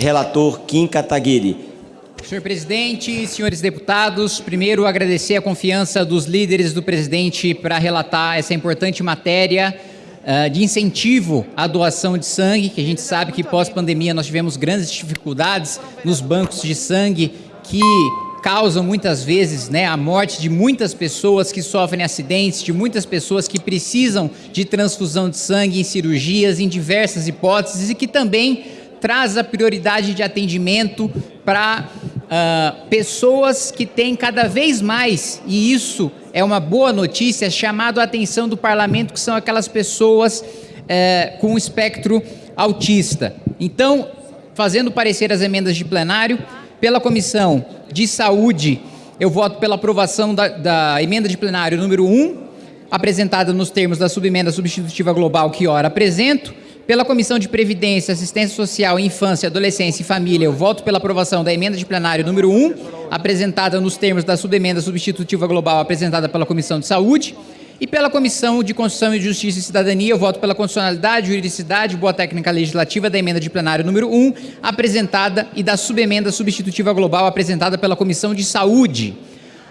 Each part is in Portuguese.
Relator Kim Kataguiri. Senhor presidente, senhores deputados, primeiro agradecer a confiança dos líderes do presidente para relatar essa importante matéria uh, de incentivo à doação de sangue, que a gente sabe que pós-pandemia nós tivemos grandes dificuldades nos bancos de sangue que causam muitas vezes né, a morte de muitas pessoas que sofrem acidentes, de muitas pessoas que precisam de transfusão de sangue em cirurgias, em diversas hipóteses e que também traz a prioridade de atendimento para uh, pessoas que têm cada vez mais, e isso é uma boa notícia, chamado a atenção do parlamento, que são aquelas pessoas uh, com espectro autista. Então, fazendo parecer as emendas de plenário, pela Comissão de Saúde, eu voto pela aprovação da, da emenda de plenário número 1, apresentada nos termos da subemenda substitutiva global que ora apresento. Pela Comissão de Previdência, Assistência Social, Infância, Adolescência e Família, eu voto pela aprovação da emenda de plenário número 1, apresentada nos termos da subemenda substitutiva global apresentada pela Comissão de Saúde. E pela Comissão de Constituição e Justiça e Cidadania, eu voto pela constitucionalidade, juridicidade boa técnica legislativa da emenda de plenário número 1, apresentada, e da subemenda substitutiva global apresentada pela Comissão de Saúde.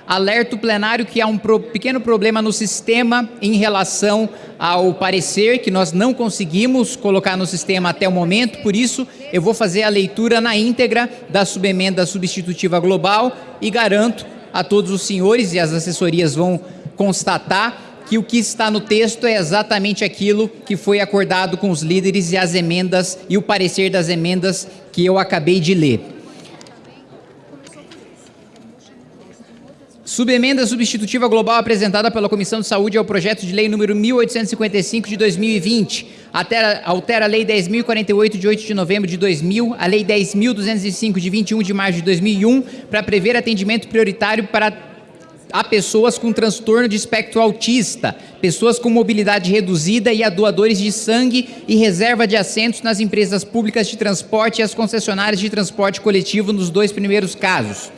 Alerta o plenário que há um pro, pequeno problema no sistema em relação ao parecer, que nós não conseguimos colocar no sistema até o momento, por isso eu vou fazer a leitura na íntegra da subemenda substitutiva global e garanto a todos os senhores, e as assessorias vão constatar, que o que está no texto é exatamente aquilo que foi acordado com os líderes e as emendas e o parecer das emendas que eu acabei de ler. Subemenda substitutiva global apresentada pela Comissão de Saúde ao projeto de lei número 1855 de 2020, altera, altera a lei 10.048 de 8 de novembro de 2000, a lei 10.205 de 21 de março de 2001, para prever atendimento prioritário para a pessoas com transtorno de espectro autista, pessoas com mobilidade reduzida e a doadores de sangue e reserva de assentos nas empresas públicas de transporte e as concessionárias de transporte coletivo nos dois primeiros casos.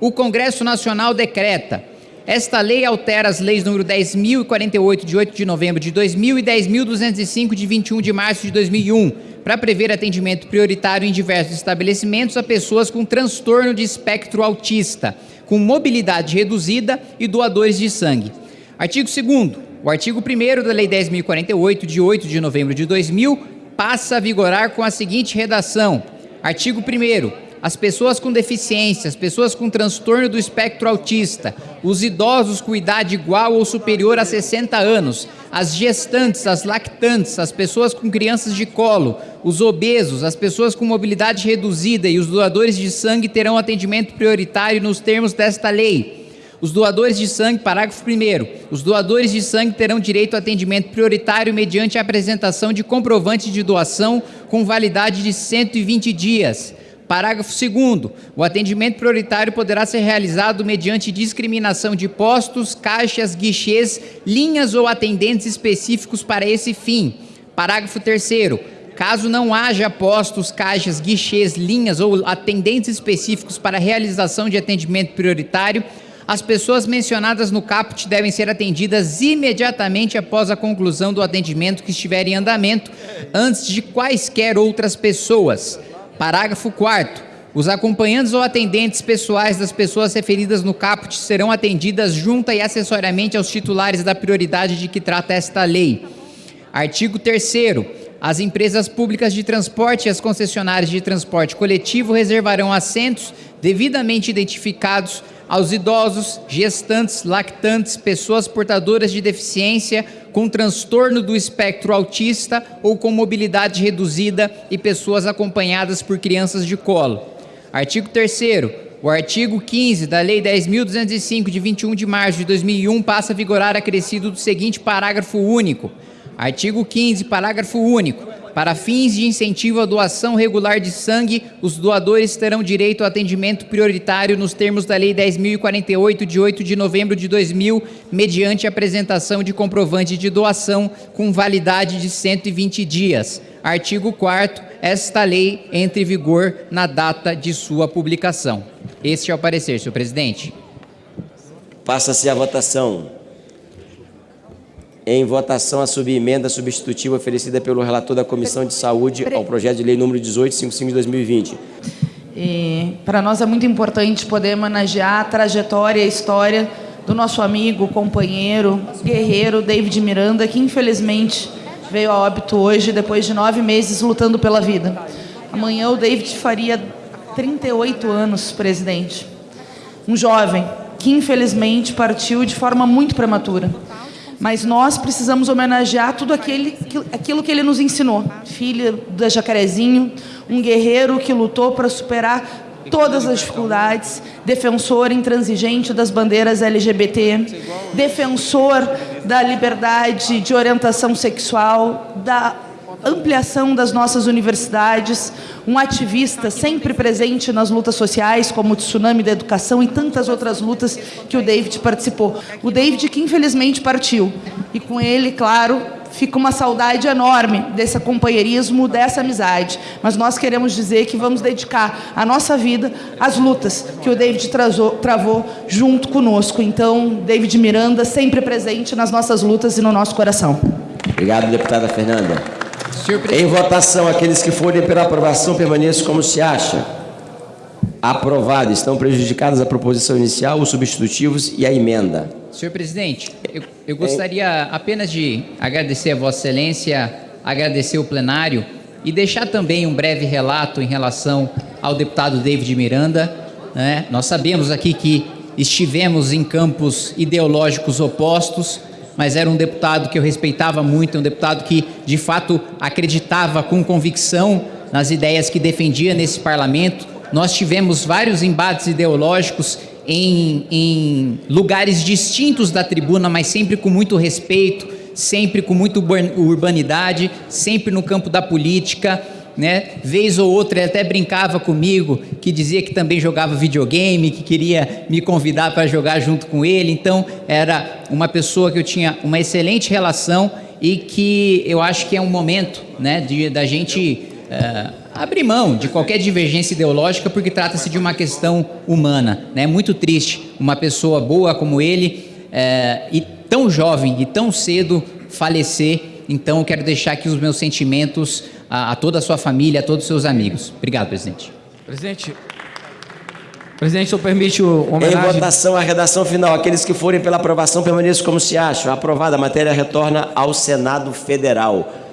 O Congresso Nacional decreta esta lei altera as leis número 10.048, de 8 de novembro de 2000 e 10.205, de 21 de março de 2001, para prever atendimento prioritário em diversos estabelecimentos a pessoas com transtorno de espectro autista, com mobilidade reduzida e doadores de sangue. Artigo 2 O artigo 1 da Lei 10.048, de 8 de novembro de 2000, passa a vigorar com a seguinte redação. Artigo 1 as pessoas com deficiência, as pessoas com transtorno do espectro autista, os idosos com idade igual ou superior a 60 anos, as gestantes, as lactantes, as pessoas com crianças de colo, os obesos, as pessoas com mobilidade reduzida e os doadores de sangue terão atendimento prioritário nos termos desta lei. Os doadores de sangue, parágrafo 1 os doadores de sangue terão direito a atendimento prioritário mediante a apresentação de comprovante de doação com validade de 120 dias. Parágrafo 2 o atendimento prioritário poderá ser realizado mediante discriminação de postos, caixas, guichês, linhas ou atendentes específicos para esse fim. Parágrafo 3 caso não haja postos, caixas, guichês, linhas ou atendentes específicos para realização de atendimento prioritário, as pessoas mencionadas no caput devem ser atendidas imediatamente após a conclusão do atendimento que estiver em andamento, antes de quaisquer outras pessoas. Parágrafo 4 os acompanhantes ou atendentes pessoais das pessoas referidas no caput serão atendidas junta e acessoriamente aos titulares da prioridade de que trata esta lei. Artigo 3 As empresas públicas de transporte e as concessionárias de transporte coletivo reservarão assentos devidamente identificados aos idosos, gestantes, lactantes, pessoas portadoras de deficiência com transtorno do espectro autista ou com mobilidade reduzida e pessoas acompanhadas por crianças de colo. Artigo 3 o artigo 15 da Lei 10.205, de 21 de março de 2001, passa a vigorar acrescido do seguinte parágrafo único. Artigo 15, parágrafo único. Para fins de incentivo à doação regular de sangue, os doadores terão direito ao atendimento prioritário nos termos da Lei 10.048, de 8 de novembro de 2000, mediante apresentação de comprovante de doação com validade de 120 dias. Artigo 4 esta lei entre em vigor na data de sua publicação. Este é o parecer, senhor presidente. Passa-se a votação. Em votação a subemenda substitutiva oferecida pelo relator da Comissão de Saúde ao projeto de lei número 1855 de 2020. E para nós é muito importante poder homenagear a trajetória e a história do nosso amigo, companheiro, guerreiro David Miranda, que infelizmente veio a óbito hoje depois de nove meses lutando pela vida. Amanhã o David faria 38 anos, presidente. Um jovem que infelizmente partiu de forma muito prematura. Mas nós precisamos homenagear tudo aquele, aquilo que ele nos ensinou. Filho da Jacarezinho, um guerreiro que lutou para superar todas as dificuldades, defensor intransigente das bandeiras LGBT, defensor da liberdade de orientação sexual, da ampliação das nossas universidades, um ativista sempre presente nas lutas sociais, como o Tsunami da Educação e tantas outras lutas que o David participou. O David que infelizmente partiu, e com ele, claro, fica uma saudade enorme desse companheirismo, dessa amizade. Mas nós queremos dizer que vamos dedicar a nossa vida às lutas que o David trazou, travou junto conosco. Então, David Miranda, sempre presente nas nossas lutas e no nosso coração. Obrigado, deputada Fernanda. Em votação, aqueles que forem pela aprovação permaneçam como se acha. Aprovado. Estão prejudicadas a proposição inicial, os substitutivos e a emenda. Senhor presidente, eu, eu gostaria apenas de agradecer a Vossa Excelência, agradecer o plenário e deixar também um breve relato em relação ao deputado David Miranda. Né? Nós sabemos aqui que estivemos em campos ideológicos opostos, mas era um deputado que eu respeitava muito, um deputado que de fato acreditava com convicção nas ideias que defendia nesse parlamento. Nós tivemos vários embates ideológicos em, em lugares distintos da tribuna, mas sempre com muito respeito, sempre com muita urbanidade, sempre no campo da política, né? Vez ou outra ele até brincava comigo, que dizia que também jogava videogame, que queria me convidar para jogar junto com ele. Então, era uma pessoa que eu tinha uma excelente relação e que eu acho que é um momento, né, de da gente uh, abrir mão de qualquer divergência ideológica porque trata-se de uma questão humana. Né? muito triste uma pessoa boa como ele é, e tão jovem e tão cedo falecer. Então, eu quero deixar aqui os meus sentimentos a, a toda a sua família, a todos os seus amigos. Obrigado, presidente. Presidente, Presidente, o permite o homenagem... Em votação, a redação final. Aqueles que forem pela aprovação permaneçam como se acham. Aprovada, a matéria retorna ao Senado Federal.